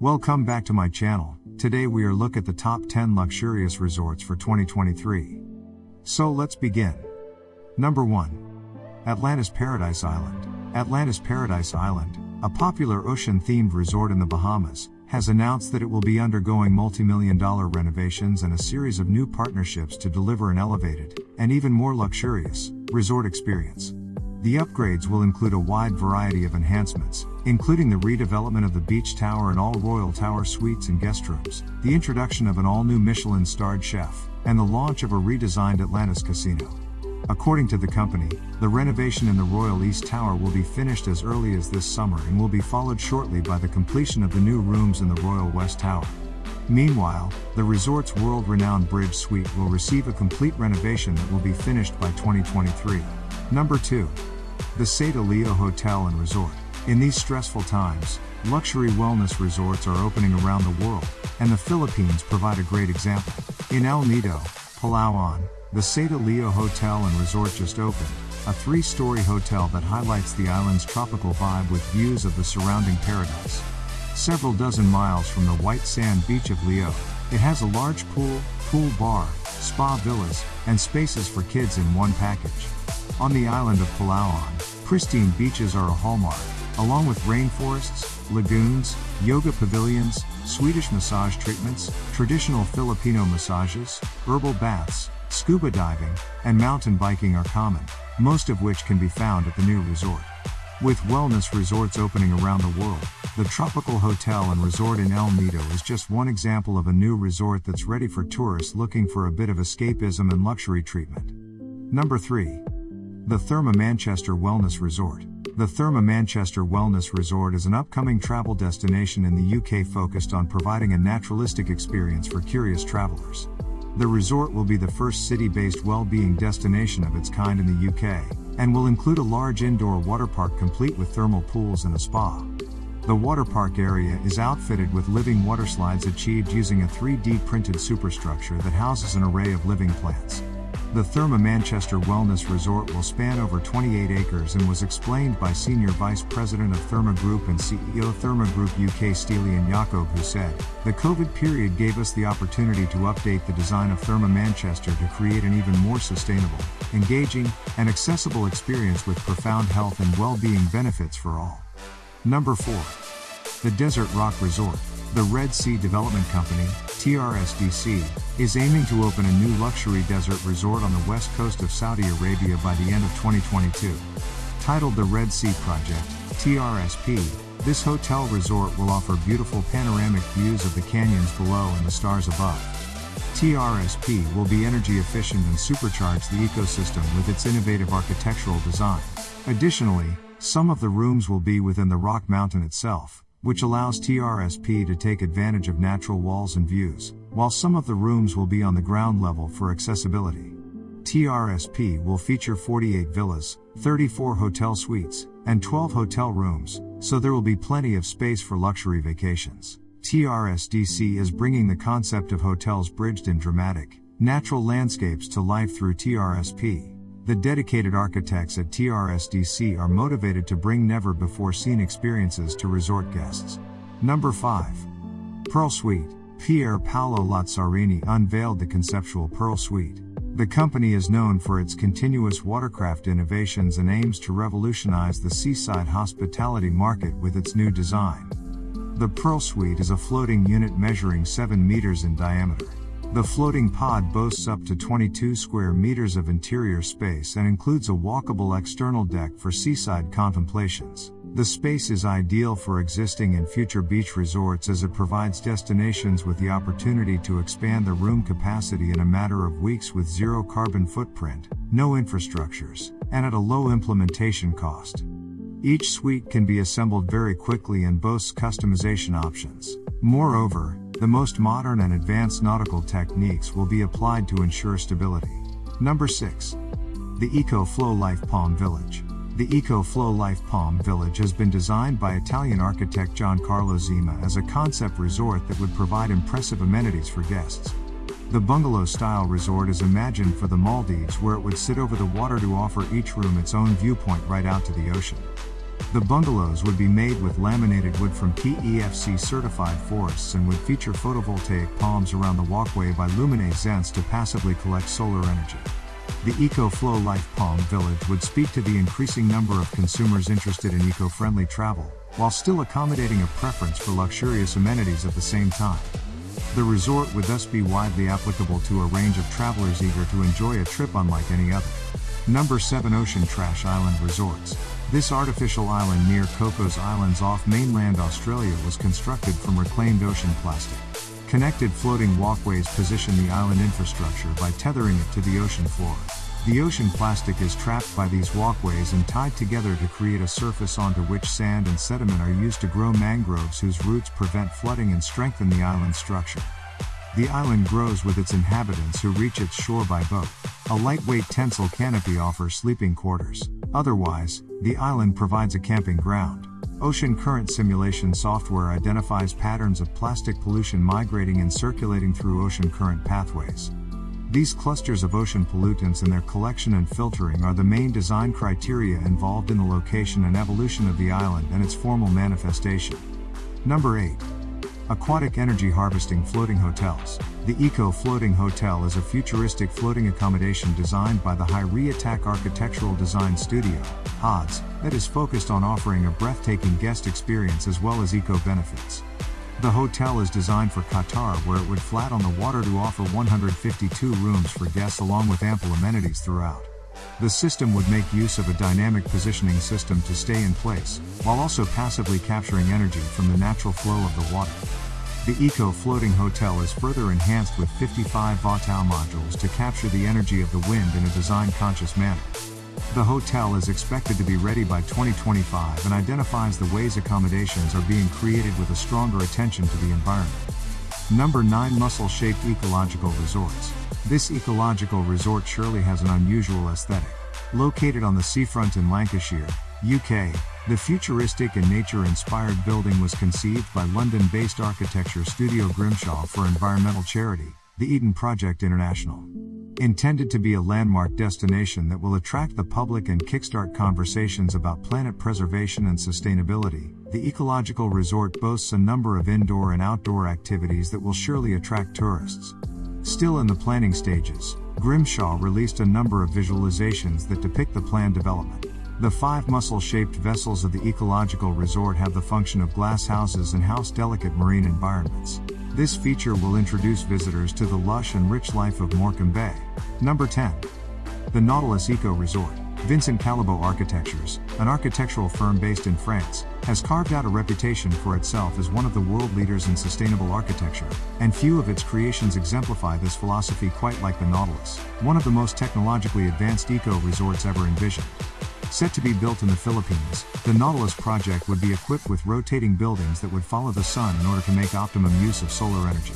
Welcome back to my channel. Today we are look at the top 10 luxurious resorts for 2023. So let's begin. Number 1. Atlantis Paradise Island. Atlantis Paradise Island, a popular ocean-themed resort in the Bahamas, has announced that it will be undergoing multi-million dollar renovations and a series of new partnerships to deliver an elevated, and even more luxurious, resort experience. The upgrades will include a wide variety of enhancements, including the redevelopment of the Beach Tower and all Royal Tower suites and guest rooms, the introduction of an all-new Michelin-starred chef, and the launch of a redesigned Atlantis casino. According to the company, the renovation in the Royal East Tower will be finished as early as this summer and will be followed shortly by the completion of the new rooms in the Royal West Tower. Meanwhile, the resort's world-renowned Bridge Suite will receive a complete renovation that will be finished by 2023. Number 2. The Seda Lio Hotel and Resort. In these stressful times, luxury wellness resorts are opening around the world, and the Philippines provide a great example. In El Nido, Palawan, the Seda Lio Hotel and Resort just opened, a three-story hotel that highlights the island's tropical vibe with views of the surrounding paradise. Several dozen miles from the white sand beach of Lio, it has a large pool, pool bar, spa villas, and spaces for kids in one package. On the island of Palawan, pristine beaches are a hallmark, along with rainforests, lagoons, yoga pavilions, Swedish massage treatments, traditional Filipino massages, herbal baths, scuba diving, and mountain biking are common, most of which can be found at the new resort. With wellness resorts opening around the world, the Tropical Hotel and Resort in El Nido is just one example of a new resort that's ready for tourists looking for a bit of escapism and luxury treatment. Number 3. The Therme Manchester Wellness Resort. The Therme Manchester Wellness Resort is an upcoming travel destination in the UK focused on providing a naturalistic experience for curious travelers. The resort will be the first city based well being destination of its kind in the UK, and will include a large indoor water park complete with thermal pools and a spa. The water park area is outfitted with living water slides achieved using a 3D printed superstructure that houses an array of living plants. The Therme Manchester Wellness Resort will span over 28 acres and was explained by Senior Vice President of Therme Group and CEO Therme Group UK Stelian Jakob who said, The COVID period gave us the opportunity to update the design of Therme Manchester to create an even more sustainable, engaging, and accessible experience with profound health and well-being benefits for all. Number 4. The Desert Rock Resort. The Red Sea Development Company, TRSDC, is aiming to open a new luxury desert resort on the west coast of Saudi Arabia by the end of 2022. Titled the Red Sea Project, TRSP, this hotel resort will offer beautiful panoramic views of the canyons below and the stars above. TRSP will be energy efficient and supercharge the ecosystem with its innovative architectural design. Additionally, some of the rooms will be within the rock mountain itself, which allows TRSP to take advantage of natural walls and views, while some of the rooms will be on the ground level for accessibility. TRSP will feature 48 villas, 34 hotel suites, and 12 hotel rooms, so there will be plenty of space for luxury vacations. TRSDC is bringing the concept of hotels bridged in dramatic, natural landscapes to life through TRSP. The dedicated architects at TRSDC are motivated to bring never before seen experiences to resort guests. Number 5. Pearl Suite. Pier Paolo Lazzarini unveiled the conceptual Pearl Suite. The company is known for its continuous watercraft innovations and aims to revolutionize the seaside hospitality market with its new design. The Pearl Suite is a floating unit measuring 7 meters in diameter. The floating pod boasts up to 22 square meters of interior space and includes a walkable external deck for seaside contemplations. The space is ideal for existing and future beach resorts as it provides destinations with the opportunity to expand the room capacity in a matter of weeks with zero carbon footprint, no infrastructures, and at a low implementation cost. Each suite can be assembled very quickly and boasts customization options. Moreover, the most modern and advanced nautical techniques will be applied to ensure stability. Number 6. The Eco Flow Life Palm Village. The Eco Flow Life Palm Village has been designed by Italian architect Giancarlo Zema as a concept resort that would provide impressive amenities for guests. The bungalow style resort is imagined for the Maldives where it would sit over the water to offer each room its own viewpoint right out to the ocean. The bungalows would be made with laminated wood from PEFC certified forests and would feature photovoltaic palms around the walkway by Lumine Zents to passively collect solar energy. The EcoFlow Life Palm Village would speak to the increasing number of consumers interested in eco friendly travel, while still accommodating a preference for luxurious amenities at the same time. The resort would thus be widely applicable to a range of travelers eager to enjoy a trip unlike any other. Number 7 Ocean Trash Island Resorts. This artificial island near Cocos Islands off mainland Australia was constructed from reclaimed ocean plastic. Connected floating walkways position the island infrastructure by tethering it to the ocean floor. The ocean plastic is trapped by these walkways and tied together to create a surface onto which sand and sediment are used to grow mangroves whose roots prevent flooding and strengthen the island structure. The island grows with its inhabitants who reach its shore by boat. A lightweight tensile canopy offers sleeping quarters. Otherwise, the island provides a camping ground. Ocean current simulation software identifies patterns of plastic pollution migrating and circulating through ocean current pathways. These clusters of ocean pollutants and their collection and filtering are the main design criteria involved in the location and evolution of the island and its formal manifestation. Number 8. Aquatic Energy Harvesting Floating Hotels. The Eco Floating Hotel is a futuristic floating accommodation designed by the Hayri Atak Architectural Design Studio, HODS, that is focused on offering a breathtaking guest experience as well as eco benefits. The hotel is designed for Qatar where it would flat on the water to offer 152 rooms for guests along with ample amenities throughout. The system would make use of a dynamic positioning system to stay in place, while also passively capturing energy from the natural flow of the water. The Eco Floating Hotel is further enhanced with 55 Vatao modules to capture the energy of the wind in a design-conscious manner. The hotel is expected to be ready by 2025 and identifies the ways accommodations are being created with a stronger attention to the environment. Number 9 Mussel Shaped ecological resorts. This ecological resort surely has an unusual aesthetic. Located on the seafront in Lancashire, UK, the futuristic and nature-inspired building was conceived by London-based architecture studio Grimshaw for environmental charity, the Eden Project International. Intended to be a landmark destination that will attract the public and kickstart conversations about planet preservation and sustainability, the ecological resort boasts a number of indoor and outdoor activities that will surely attract tourists. Still in the planning stages, Grimshaw released a number of visualizations that depict the planned development. The five mussel-shaped vessels of the ecological resort have the function of glass houses and house delicate marine environments. This feature will introduce visitors to the lush and rich life of Morecambe Bay. Number 10. The Nautilus Eco Resort. Vincent Callebaut Architectures, an architectural firm based in France, has carved out a reputation for itself as one of the world leaders in sustainable architecture, and few of its creations exemplify this philosophy quite like the Nautilus, one of the most technologically advanced eco resorts ever envisioned. Set to be built in the Philippines, the Nautilus project would be equipped with rotating buildings that would follow the sun in order to make optimum use of solar energy.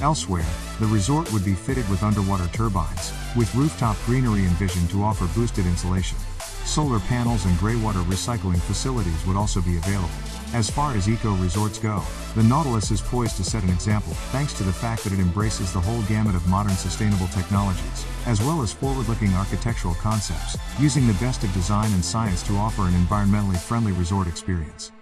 Elsewhere, the resort would be fitted with underwater turbines, with rooftop greenery envisioned to offer boosted insulation. Solar panels and greywater recycling facilities would also be available. As far as eco resorts go, the Nautilus is poised to set an example, thanks to the fact that it embraces the whole gamut of modern sustainable technologies, as well as forward-looking architectural concepts, using the best of design and science to offer an environmentally friendly resort experience.